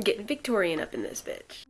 Getting Victorian up in this bitch.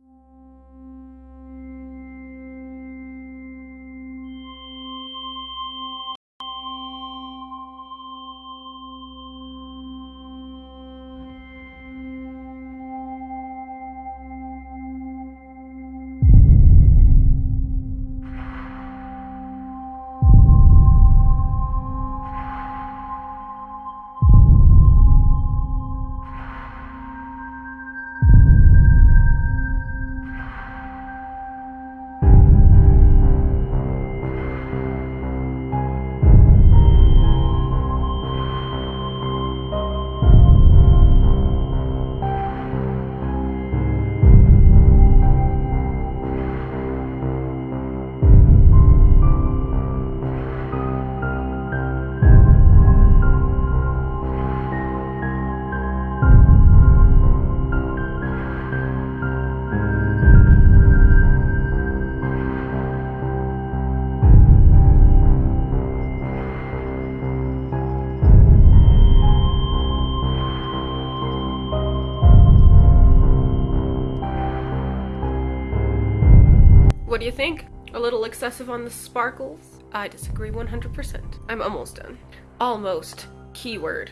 What do you think? A little excessive on the sparkles? I disagree 100%. I'm almost done. Almost. Keyword.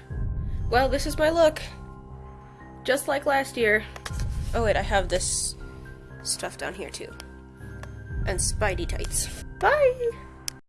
Well, this is my look. Just like last year. Oh wait, I have this stuff down here too. And Spidey tights. Bye!